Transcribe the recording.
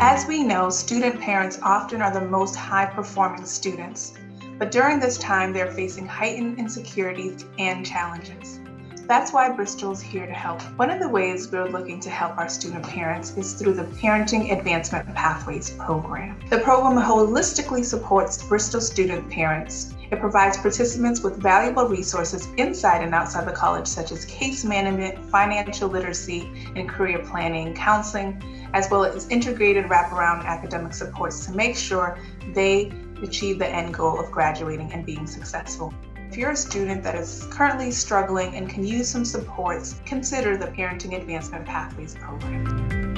As we know, student parents often are the most high performing students, but during this time they're facing heightened insecurities and challenges. That's why Bristol is here to help. One of the ways we're looking to help our student parents is through the Parenting Advancement Pathways program. The program holistically supports Bristol student parents. It provides participants with valuable resources inside and outside the college, such as case management, financial literacy, and career planning, counseling, as well as integrated wraparound academic supports to make sure they achieve the end goal of graduating and being successful. If you're a student that is currently struggling and can use some supports, consider the Parenting Advancement Pathways program.